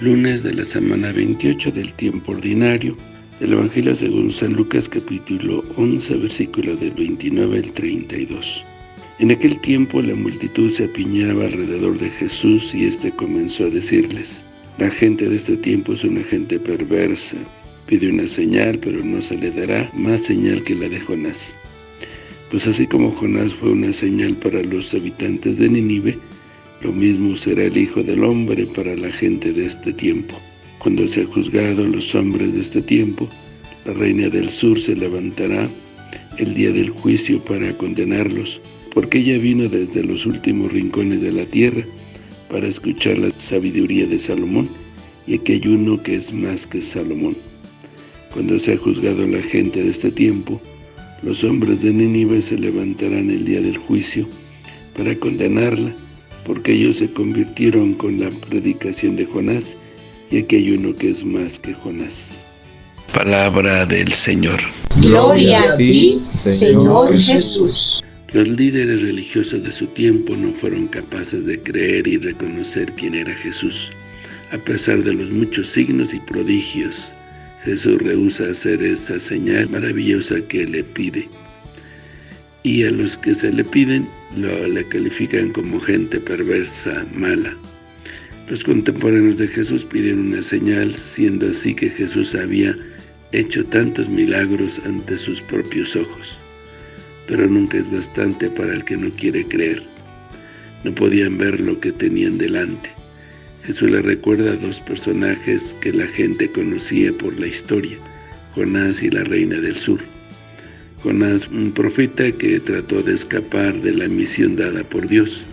lunes de la semana 28 del tiempo ordinario del Evangelio según San Lucas capítulo 11 versículo del 29 al 32. En aquel tiempo la multitud se apiñaba alrededor de Jesús y éste comenzó a decirles, La gente de este tiempo es una gente perversa, pide una señal pero no se le dará más señal que la de Jonás. Pues así como Jonás fue una señal para los habitantes de Nínive, lo mismo será el Hijo del Hombre para la gente de este tiempo. Cuando sea juzgado a los hombres de este tiempo, la reina del sur se levantará el día del juicio para condenarlos, porque ella vino desde los últimos rincones de la tierra para escuchar la sabiduría de Salomón, y aquí hay uno que es más que Salomón. Cuando sea juzgado la gente de este tiempo, los hombres de Nínive se levantarán el día del juicio para condenarla, porque ellos se convirtieron con la predicación de Jonás, y aquí hay uno que es más que Jonás. Palabra del Señor. Gloria a ti, Señor Jesús. Los líderes religiosos de su tiempo no fueron capaces de creer y reconocer quién era Jesús, a pesar de los muchos signos y prodigios Jesús rehúsa hacer esa señal maravillosa que le pide. Y a los que se le piden, lo, le califican como gente perversa, mala. Los contemporáneos de Jesús piden una señal, siendo así que Jesús había hecho tantos milagros ante sus propios ojos. Pero nunca es bastante para el que no quiere creer. No podían ver lo que tenían delante. Jesús le recuerda a dos personajes que la gente conocía por la historia, Jonás y la reina del sur. Jonás, un profeta que trató de escapar de la misión dada por Dios.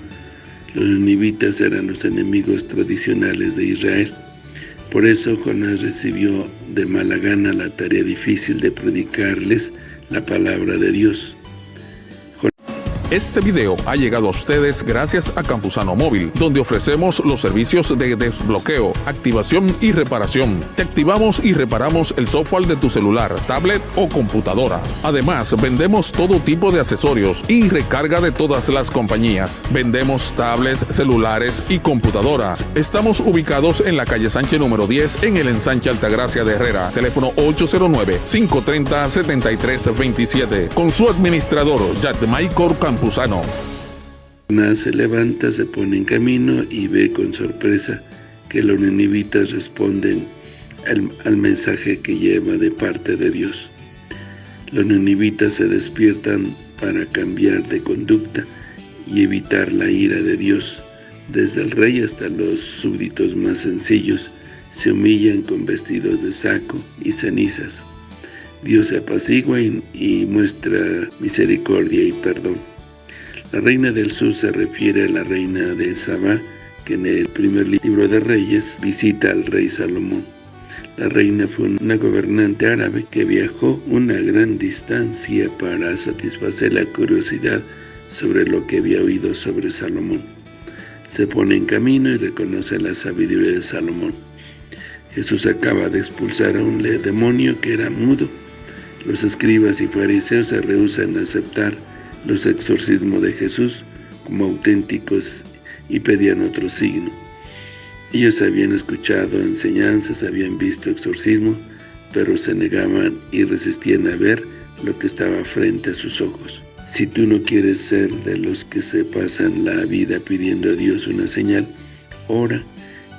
Los ninivitas eran los enemigos tradicionales de Israel. Por eso Jonás recibió de mala gana la tarea difícil de predicarles la palabra de Dios. Este video ha llegado a ustedes gracias a Campusano Móvil, donde ofrecemos los servicios de desbloqueo, activación y reparación. Te activamos y reparamos el software de tu celular, tablet o computadora. Además, vendemos todo tipo de accesorios y recarga de todas las compañías. Vendemos tablets, celulares y computadoras. Estamos ubicados en la calle Sánchez número 10 en el ensanche Altagracia de Herrera. Teléfono 809-530-7327. Con su administrador, Maicor Campus Jonás se levanta, se pone en camino y ve con sorpresa que los ninivitas responden al, mensaje que lleva de parte de Dios. Los ninivitas se despiertan para cambiar de conducta y evitar la ira de Dios. Desde el rey hasta los súbditos más sencillos se humillan con vestidos de saco y cenizas. Dios se apacigua y muestra misericordia y perdón. La reina del sur se refiere a la reina de Sabá, que en el primer libro de Reyes visita al rey Salomón. La reina fue una gobernante árabe que viajó una gran distancia para satisfacer la curiosidad sobre lo que había oído sobre Salomón. Se pone en camino y reconoce la sabiduría de Salomón. Jesús acaba de expulsar a un demonio que era mudo. Los escribas y fariseos se rehusan a aceptar los exorcismos de Jesús como auténticos y pedían otro signo. Ellos habían escuchado enseñanzas, habían visto exorcismo, pero se negaban y resistían a ver lo que estaba frente a sus ojos. Si tú no quieres ser de los que se pasan la vida pidiendo a Dios una señal, ora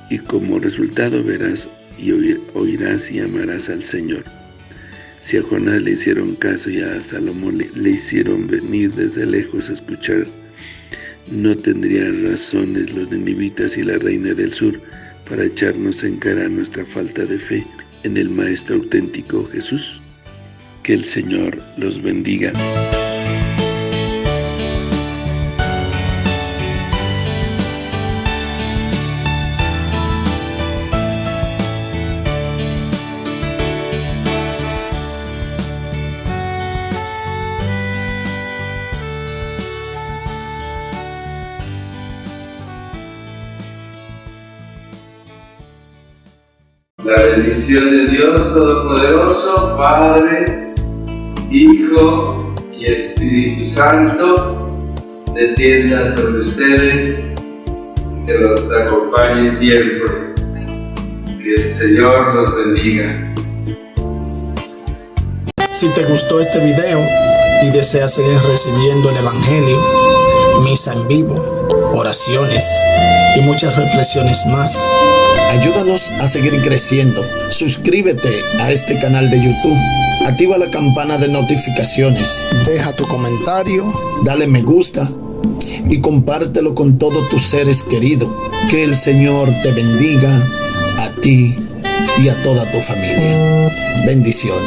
y como resultado verás y oirás y amarás al Señor. Si a Jonás le hicieron caso y a Salomón le, hicieron venir desde lejos a escuchar, no tendrían razones los ninivitas y la reina del sur para echarnos en cara nuestra falta de fe en el Maestro auténtico Jesús. Que el Señor los bendiga. La bendición de Dios Todopoderoso, Padre, Hijo y Espíritu Santo, descienda sobre ustedes, que los acompañe siempre. Que el Señor los bendiga. Si te gustó este video y deseas seguir recibiendo el Evangelio, misa en vivo, oraciones y muchas reflexiones más, ayúdanos a seguir creciendo. Suscríbete a este canal de YouTube. Activa la campana de notificaciones. Deja tu comentario, dale me gusta y compártelo con todos tus seres queridos. Que el Señor te bendiga a ti y a toda tu familia. Bendiciones.